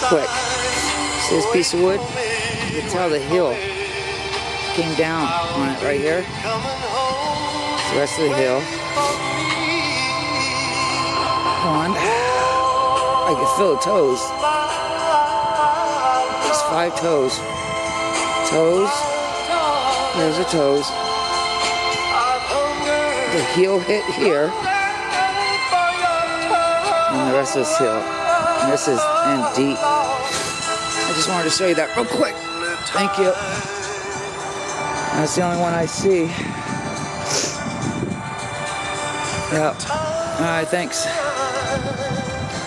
real quick. See this piece of wood? You can tell the heel came down on it right here. It's The rest of the heel. One. I can feel the toes. There's five toes. Toes. There's the toes. The heel hit here. And the rest of this heel. And this is deep. I just wanted to show you that real quick. Thank you. That's the only one I see. Yep. Alright, thanks.